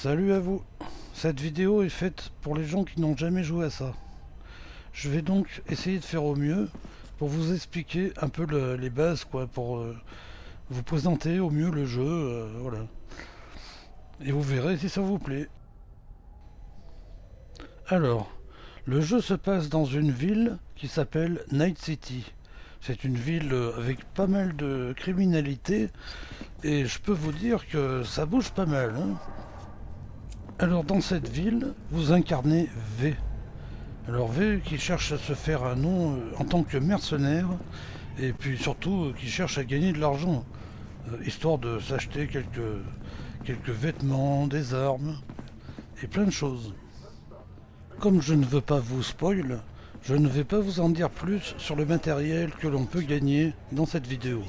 Salut à vous Cette vidéo est faite pour les gens qui n'ont jamais joué à ça. Je vais donc essayer de faire au mieux pour vous expliquer un peu le- les bases, pour euh, vous présenter au mieux le jeu, euh. Et vous verrez si ça vous plaît. Alors, le jeu se passe dans une ville qui s'appelle Night City. C'est une ville euh, avec pas mal de criminalité et je peux vous dire que ça bouge pas mal. hein. Alors dans cette ville, vous incarnez V. Alors V qui cherche à se faire un nom euh, en tant que mercenaire et puis surtout euh, qui cherche à gagner de l'argent, euh, histoire de s'acheter quelques, quelques vêtements, des armes et plein de choses. Comme je ne veux pas vous spoil, je ne vais pas vous en dire plus sur le matériel que l'on peut gagner dans cette vidéo.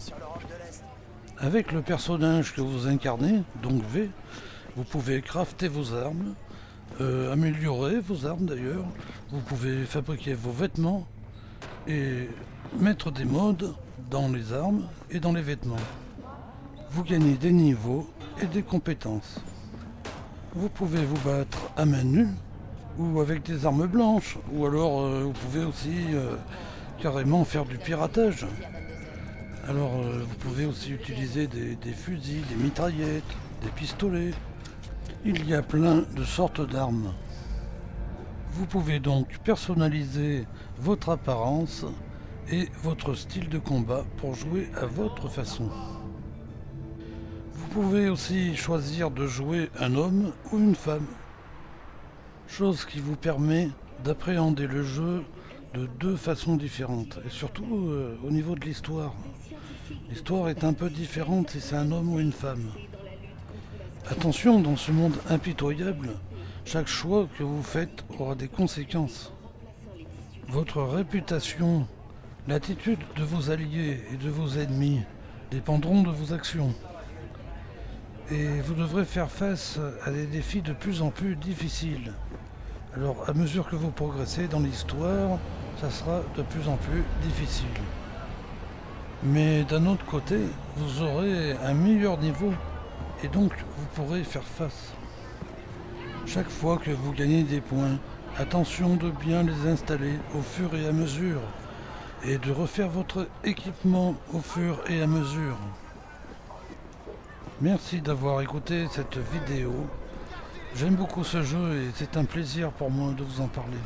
Avec le personnage que vous incarnez, donc V, vous pouvez crafter vos armes, euh, améliorer vos armes d'ailleurs, vous pouvez fabriquer vos vêtements et mettre des modes dans les armes et dans les vêtements. Vous gagnez des niveaux et des compétences. Vous pouvez vous battre à main nue ou avec des armes blanches, ou alors euh, vous pouvez aussi euh, carrément faire du piratage. Alors vous pouvez aussi utiliser des, des fusils, des mitraillettes, des pistolets. Il y a plein de sortes d'armes. Vous pouvez donc personnaliser votre apparence et votre style de combat pour jouer à votre façon. Vous pouvez aussi choisir de jouer un homme ou une femme chose qui vous permet d'appréhender le jeu de deux façons différentes, et surtout euh, au niveau de l'histoire. L'histoire est un peu différente si c'est un homme ou une femme. Attention, dans ce monde impitoyable, chaque choix que vous faites aura des conséquences. Votre réputation, l'attitude de vos alliés et de vos ennemis dépendront de vos actions. Et vous devrez faire face à des défis de plus en plus difficiles. Alors, à mesure que vous progressez dans l'histoire, ça sera de plus en plus difficile. Mais d'un autre côté, vous aurez un meilleur niveau et donc vous pourrez faire face. Chaque fois que vous gagnez des points, attention de bien les installer au fur et à mesure et de refaire votre équipement au fur et à mesure. Merci d'avoir écouté cette vidéo. J'aime beaucoup ce jeu et c'est un plaisir pour moi de vous en parler.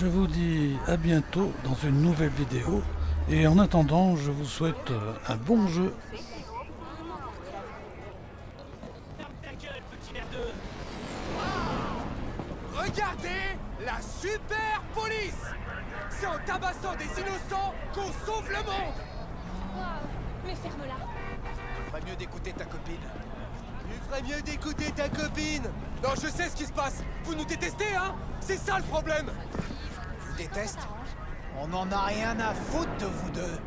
Je vous dis à bientôt dans une nouvelle vidéo et en attendant je vous souhaite un bon jeu. Regardez la super police. C'est en tabassant des innocents qu'on sauve le monde. Mais ferme-la. Tu ferais mieux d'écouter ta copine. Tu ferais mieux d'écouter ta copine. Non, je sais ce qui se passe. Vous nous détestez, hein. C'est ça le problème. Vous déteste? On n'en a rien à foutre de vous deux